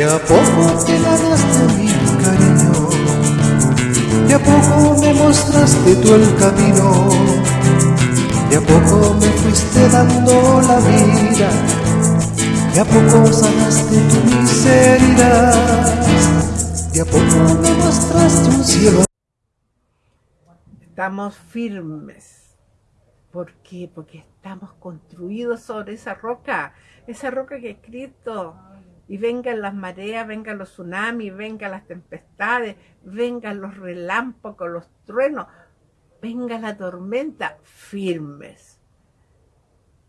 De a poco te ganaste mi cariño, de a poco me mostraste tú el camino, de a poco me fuiste dando la vida, de a poco sanaste tu miseria, de a poco me mostraste un cielo. Estamos firmes. ¿Por qué? Porque estamos construidos sobre esa roca, esa roca que es Cristo y vengan las mareas, vengan los tsunamis, vengan las tempestades, vengan los relámpagos, los truenos, venga la tormenta, firmes.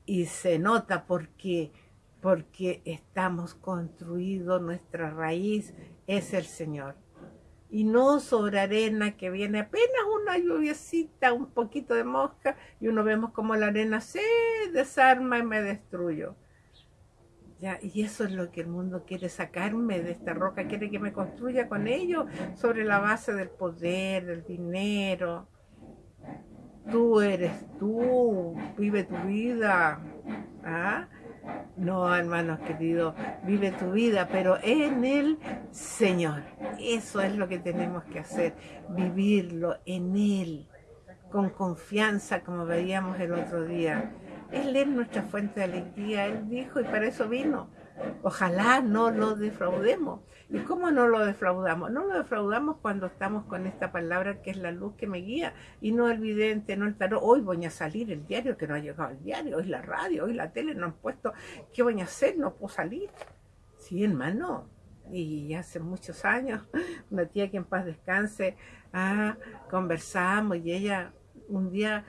Y se nota porque, porque estamos construidos, nuestra raíz es el Señor. Y no sobre arena que viene apenas una lluviecita, un poquito de mosca, y uno vemos como la arena se desarma y me destruyo y eso es lo que el mundo quiere sacarme de esta roca, quiere que me construya con ellos sobre la base del poder, del dinero. Tú eres tú, vive tu vida. ¿Ah? No, hermanos queridos, vive tu vida, pero en el Señor. Eso es lo que tenemos que hacer, vivirlo en Él, con confianza, como veíamos el otro día. Él es nuestra fuente de alegría, Él dijo, y para eso vino. Ojalá no lo defraudemos. ¿Y cómo no lo defraudamos? No lo defraudamos cuando estamos con esta palabra que es la luz que me guía, y no el vidente, no el tarot. Hoy voy a salir el diario, que no ha llegado el diario, hoy la radio, hoy la tele, no han puesto, ¿qué voy a hacer? No puedo salir. Sí, hermano. Y hace muchos años, una tía que en paz descanse, ah, conversamos y ella un día,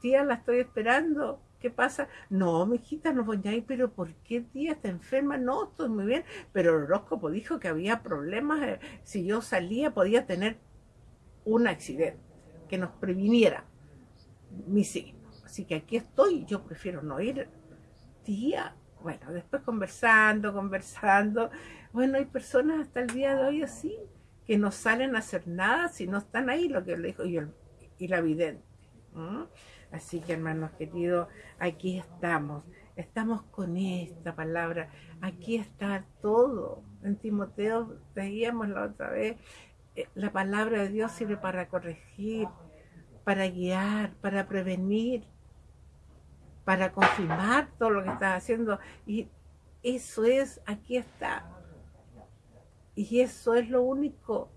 tía, la estoy esperando, ¿Qué pasa? No, mi hijita, no ir, pero ¿por qué tía está enferma? No, estoy muy bien. Pero el horóscopo dijo que había problemas. Eh, si yo salía, podía tener un accidente que nos previniera mi signo. Así que aquí estoy, yo prefiero no ir. Tía, bueno, después conversando, conversando. Bueno, hay personas hasta el día de hoy así, que no salen a hacer nada si no están ahí, lo que le dijo y la vidente. Así que hermanos queridos, aquí estamos. Estamos con esta palabra. Aquí está todo. En Timoteo veíamos la otra vez. Eh, la palabra de Dios sirve para corregir, para guiar, para prevenir, para confirmar todo lo que estás haciendo. Y eso es, aquí está. Y eso es lo único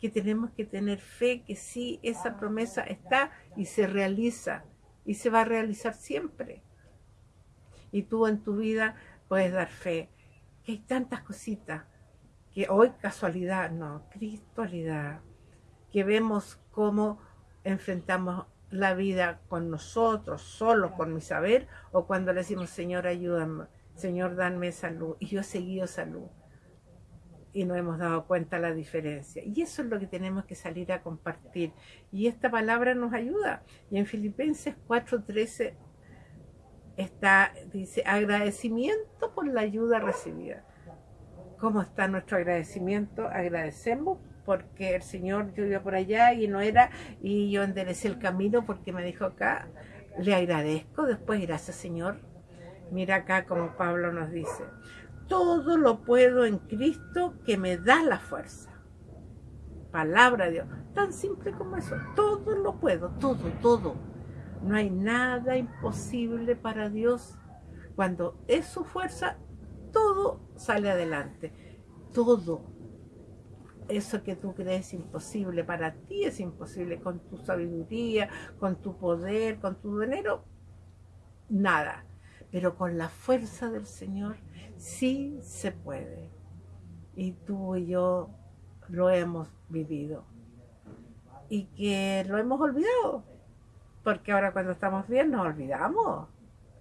que tenemos que tener fe, que sí, esa promesa está y se realiza y se va a realizar siempre. Y tú en tu vida puedes dar fe. Que hay tantas cositas que hoy casualidad, no, cristualidad, que vemos cómo enfrentamos la vida con nosotros, solo con mi saber, o cuando le decimos, Señor, ayúdame, Señor, dame salud, y yo he seguido salud y no hemos dado cuenta la diferencia. Y eso es lo que tenemos que salir a compartir. Y esta palabra nos ayuda. Y en Filipenses 4.13 está, dice, agradecimiento por la ayuda recibida. ¿Cómo está nuestro agradecimiento? Agradecemos porque el Señor, yo iba por allá y no era, y yo enderecé el camino porque me dijo acá, le agradezco, después gracias Señor. Mira acá como Pablo nos dice, todo lo puedo en Cristo que me da la fuerza. Palabra de Dios, tan simple como eso, todo lo puedo, todo, todo. No hay nada imposible para Dios. Cuando es su fuerza, todo sale adelante. Todo. Eso que tú crees imposible para ti es imposible con tu sabiduría, con tu poder, con tu dinero. Nada. Pero con la fuerza del Señor sí se puede. Y tú y yo lo hemos vivido. Y que lo hemos olvidado. Porque ahora cuando estamos bien nos olvidamos.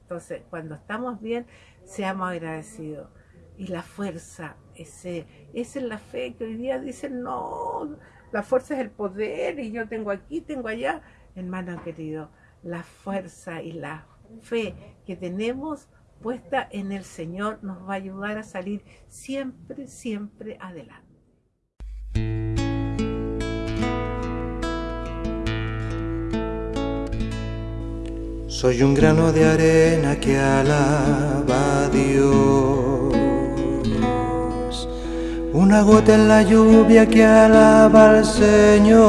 Entonces, cuando estamos bien, seamos agradecidos. Y la fuerza, ese, esa es la fe que hoy día dicen, no, la fuerza es el poder y yo tengo aquí, tengo allá. Hermano querido, la fuerza y la fe que tenemos puesta en el Señor nos va a ayudar a salir siempre, siempre adelante. Soy un grano de arena que alaba a Dios. una gota en la lluvia que alaba al Señor,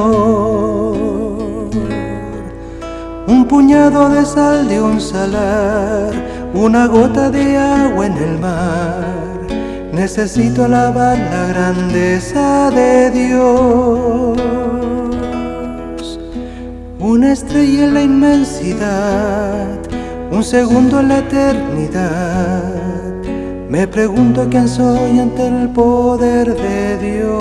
un puñado de sal de un salar, una gota de agua en el mar. Necesito alabar la grandeza de Dios, una estrella en la inmensidad, un segundo en la eternidad me pregunto quién soy ante el poder de Dios.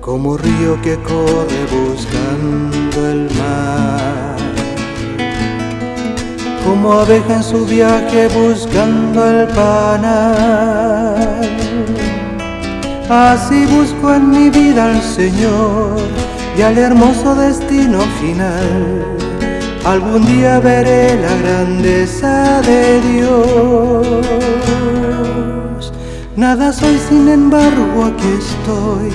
Como río que corre el mar. Como abeja en su viaje buscando el panal. Así busco en mi vida al Señor y al hermoso destino final algún día veré la grandeza de Dios. Nada soy, sin embargo, aquí estoy,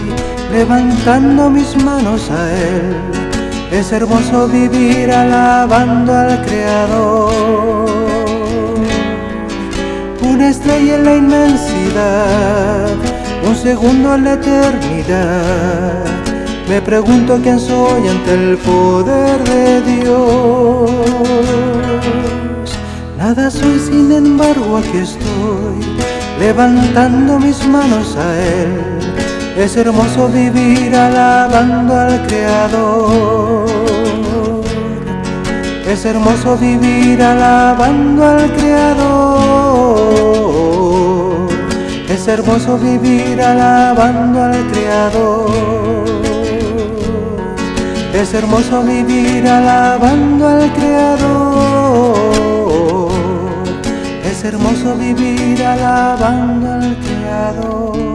levantando mis manos a Él. Es hermoso vivir alabando al Creador. Una estrella en la inmensidad, un segundo en la eternidad me pregunto quién soy ante el poder de Dios. Nada soy, sin embargo, aquí estoy, levantando mis manos a Él. Es hermoso vivir alabando al Creador. Es hermoso vivir alabando al Creador. Es hermoso vivir alabando al Creador. Es hermoso vivir alabando al Creador. Es hermoso vivir alabando al Creador.